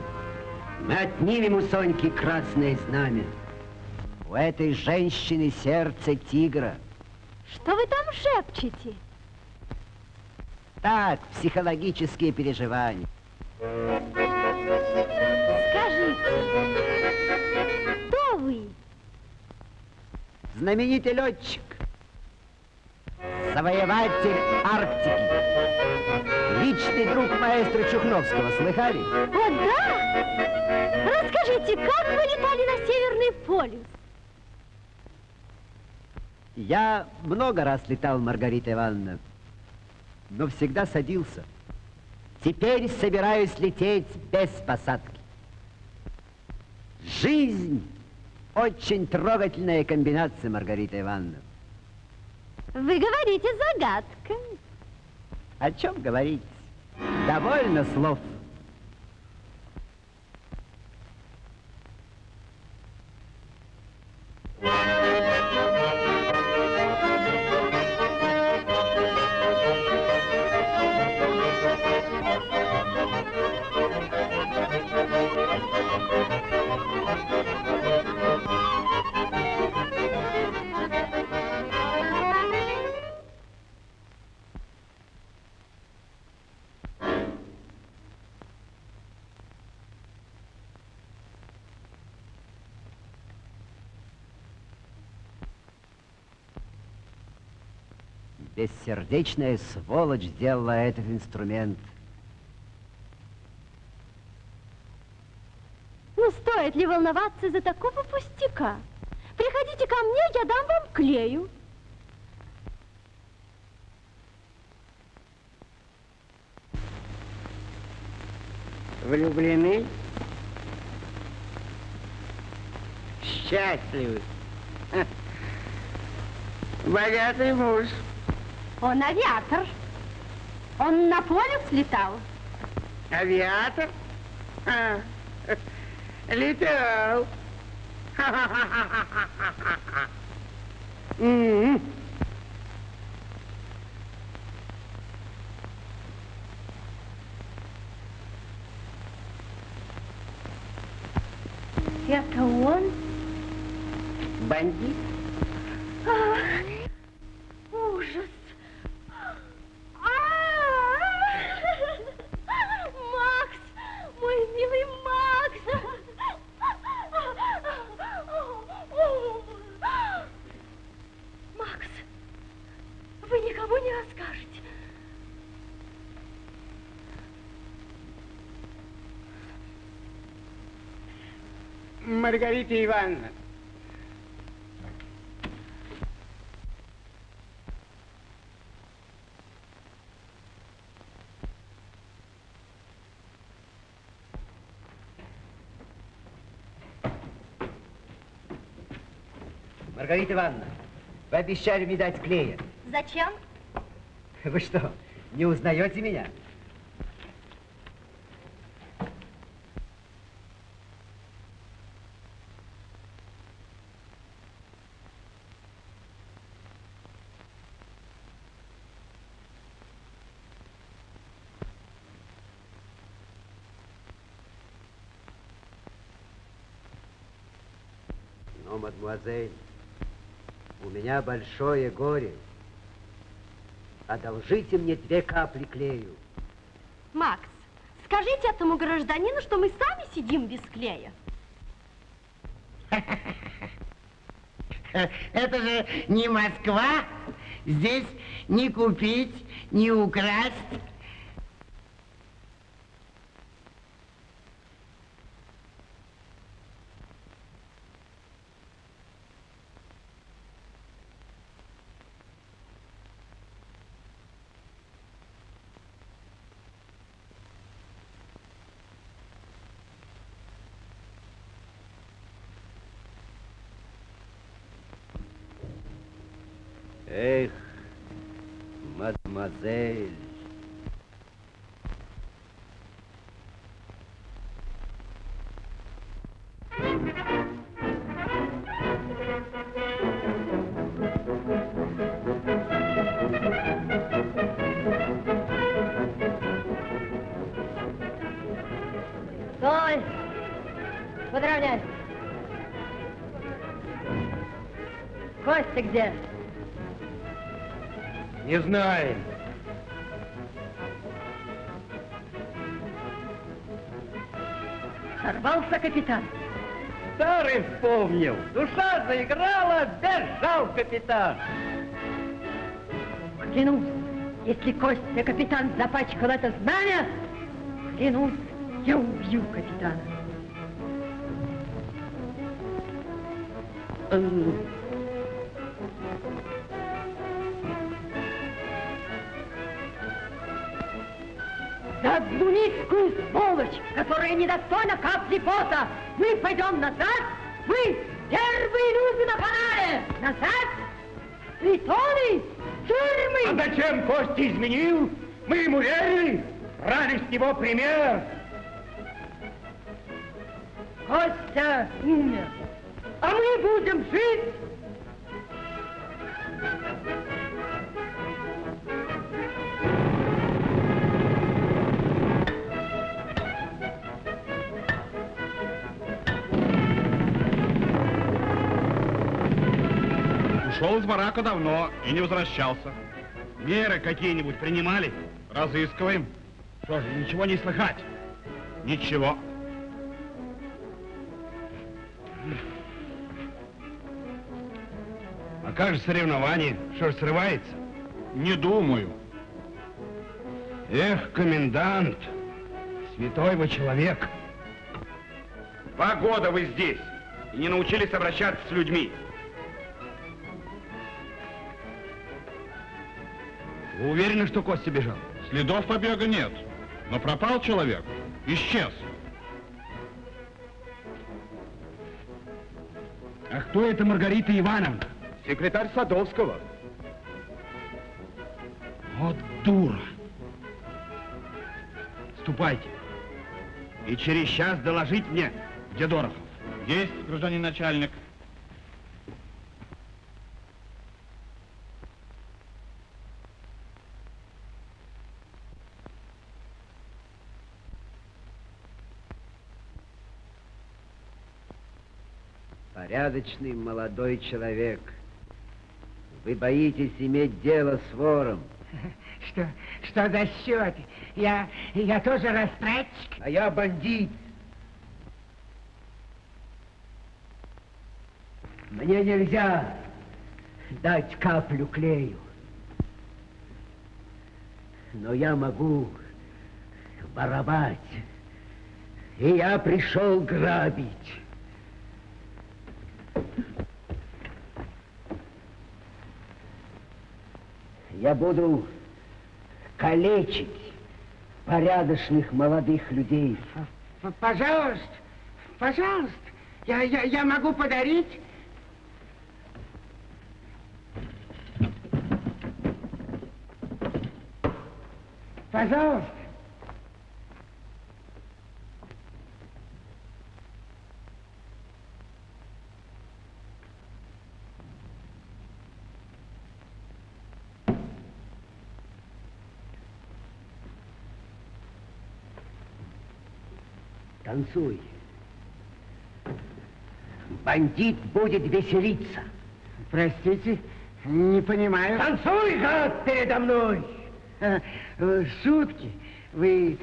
мы отнимем у Соньки красное знамя. У этой женщины сердце тигра. Что вы там шепчете? Так, психологические переживания. Скажите, кто вы? Знаменитый летчик. Завоеватель Арктики. Личный друг маэстро Чухновского. Слыхали? О, да? Расскажите, как вы летали на Северный полюс? Я много раз летал, Маргарита Ивановна, но всегда садился. Теперь собираюсь лететь без посадки. Жизнь очень трогательная комбинация, Маргарита Ивановна. Вы говорите загадками. О чем говорить? Довольно слов. Yeah. Бессердечная сволочь сделала этот инструмент. Ну, стоит ли волноваться за такого пустяка? Приходите ко мне, я дам вам клею. Влюблены? Счастливы? Богатый муж. Он авиатор. Он на поле слетал. Авиатор? А, летал. М. Это он? Бандит? Маргарита Ивановна. Маргарита Ивановна, вы обещали мне дать клея. Зачем? Вы что, не узнаете меня? Мадемуазель, у меня большое горе. Одолжите мне две капли клею. Макс, скажите этому гражданину, что мы сами сидим без клея. Это же не Москва. Здесь не купить, не украсть. Не знаем. Сорвался капитан. Старый вспомнил. Душа заиграла, бежал капитан. Клянусь, если Костя капитан запачкал это знамя, клянусь, я убью капитана. Низкую сволочь, которая недостойна капли пота, мы пойдем назад, мы первые люди на канале, назад, притоны, тюрьмы. А зачем Костя изменил? Мы ему верили, брали с него пример. Костя умер, а мы будем жить. Ушел из барака давно и не возвращался. Меры какие-нибудь принимали? Разыскиваем. Что же, ничего не слыхать? Ничего. А как же соревнование? Что ж, срывается? Не думаю. Эх, комендант, святой вы человек. Два года вы здесь и не научились обращаться с людьми. Вы уверены, что Костя бежал? Следов побега нет, но пропал человек, исчез. А кто это Маргарита Ивановна? Секретарь Садовского. Вот дура. Ступайте. И через час доложить мне, где Дорохов. Есть, гражданин начальник. Порядочный молодой человек. Вы боитесь иметь дело с вором. Что, что за счет? Я, я тоже растратчик? А я бандит. Мне нельзя дать каплю клею. Но я могу воровать. И я пришел грабить. Я буду калечить порядочных молодых людей. Пожалуйста, пожалуйста. Я, я, я могу подарить Пожалуйста. Танцуй. Бандит будет веселиться. Простите, не понимаю. Танцуй, гад, передо мной! А, э, Шутки. Вы...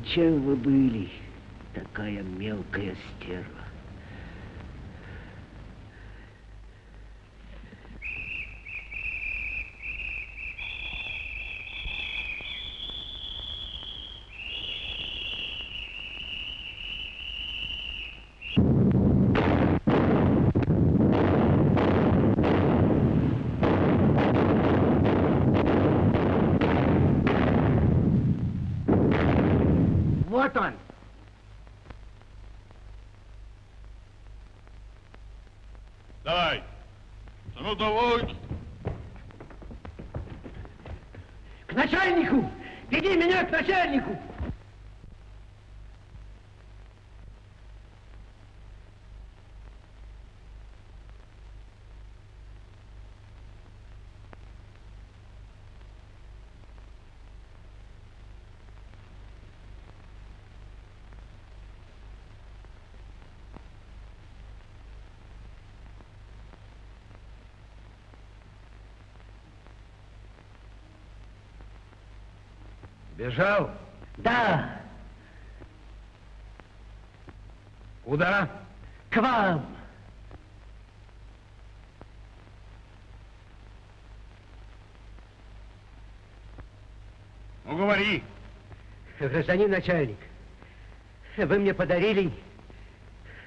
зачем вы были такая мелкая стерва? Вот он. Давай. Ну давай. К начальнику! Веди меня к начальнику! Бежал? Да, Куда? к вам. Ну, говори. Гражданин начальник, вы мне подарили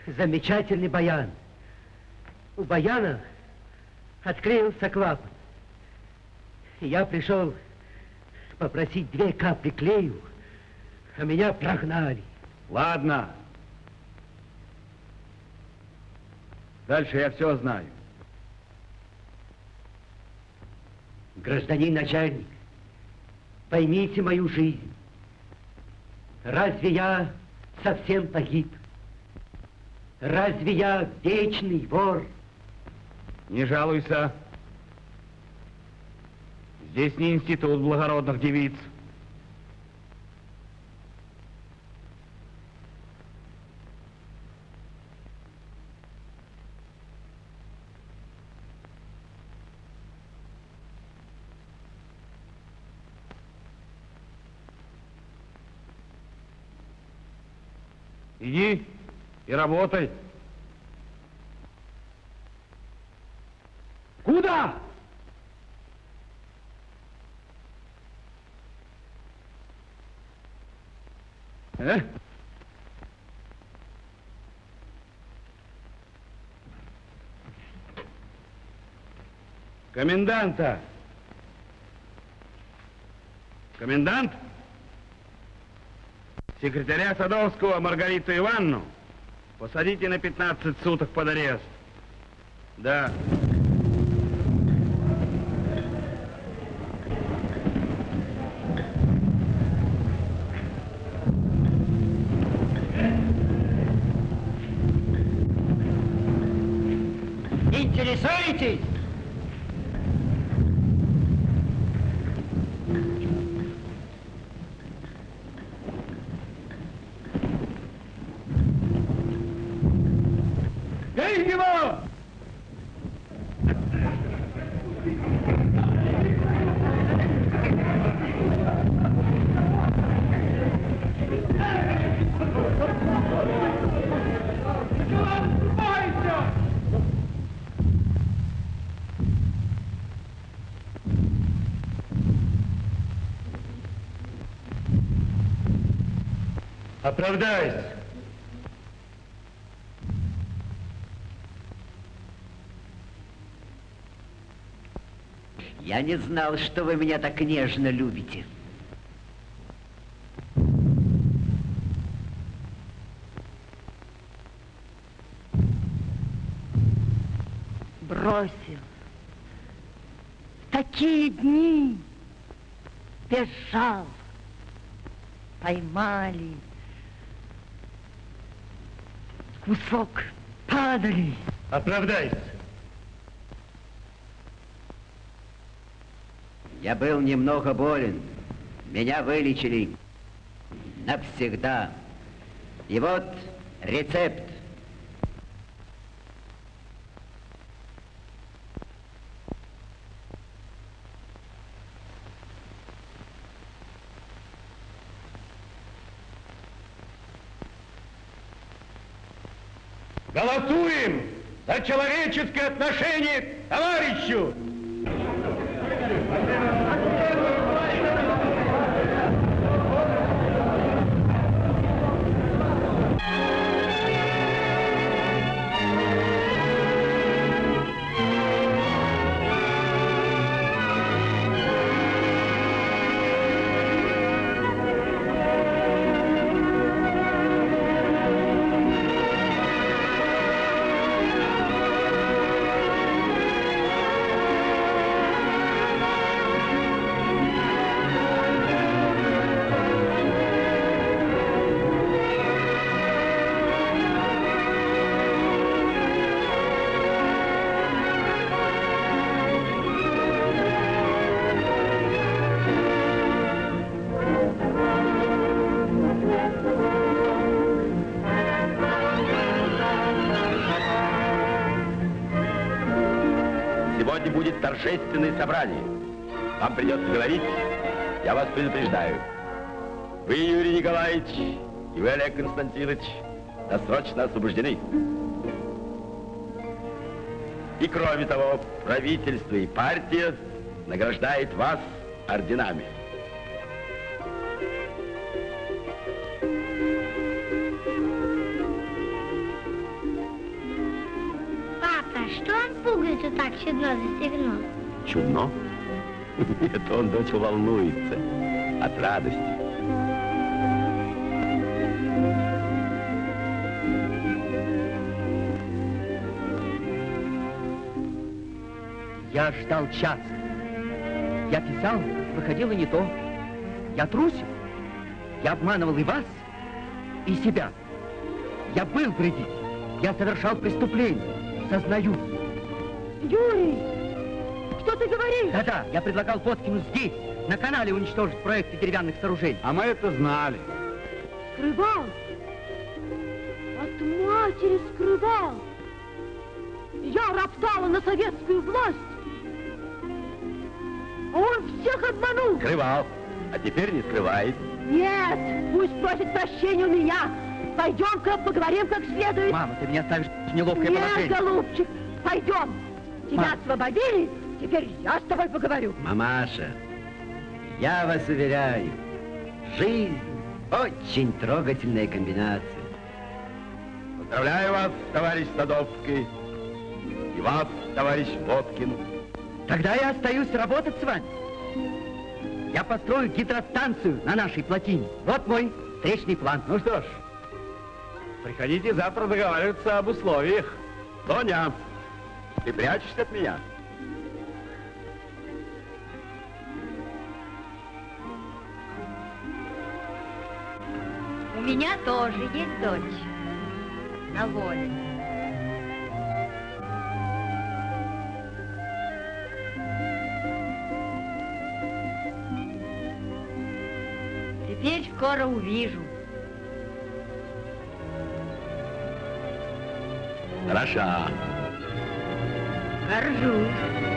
замечательный баян. У баяна отклеился клапан. Я пришел попросить две капли клею, а меня прогнали. Ладно. Дальше я все знаю. Гражданин начальник, поймите мою жизнь. Разве я совсем погиб? Разве я вечный вор? Не жалуйся. Здесь не институт благородных девиц. Иди и работай. Куда? Э? Коменданта. Комендант? Секретаря Садовского Маргариту Ивановну посадите на 15 суток под арест. Да. Оправдайся. Я не знал, что вы меня так нежно любите. Бросил. Такие дни бежал. Поймали. Кусок падали. Оправдайся. Я был немного болен. Меня вылечили навсегда. И вот рецепт. Голосуем за человеческое отношение к товарищу! Будет торжественное собрание. Вам придется говорить, я вас предупреждаю. Вы, Юрий Николаевич, и вы, Олег Константинович, досрочно освобождены. И кроме того, правительство и партия награждает вас орденами. Папа, что он пугается так чудно за стегно? Чудно? Это он, дочь, волнуется от радости. Я ждал час. Я писал, выходило не то. Я трусил. Я обманывал и вас, и себя. Я был вредитель. Я совершал преступление. Сознаю. Юрий, что ты говоришь? Да-да, я предлагал Фоткину здесь, на канале уничтожить проекты деревянных сооружений. А мы это знали. Скрывал. От матери скрывал. Я роптала на советскую власть. А он всех обманул. Скрывал, а теперь не скрывает. Нет, пусть просит прощения у меня. Пойдем-ка поговорим как следует. Мама, ты меня ставишь в неловкое Нет, положение. голубчик, пойдем. Тебя Мам. освободили, теперь я с тобой поговорю. Мамаша, я вас уверяю, жизнь очень трогательная комбинация. Поздравляю вас, товарищ Садовский. И вас, товарищ Водкин. Тогда я остаюсь работать с вами. Я построю гидростанцию на нашей плотине. Вот мой встречный план. Ну что ж, приходите завтра договариваться об условиях. Тоня, ты прячешься от меня? Меня тоже есть дочь на воле. Теперь скоро увижу. Хороша. Горжусь.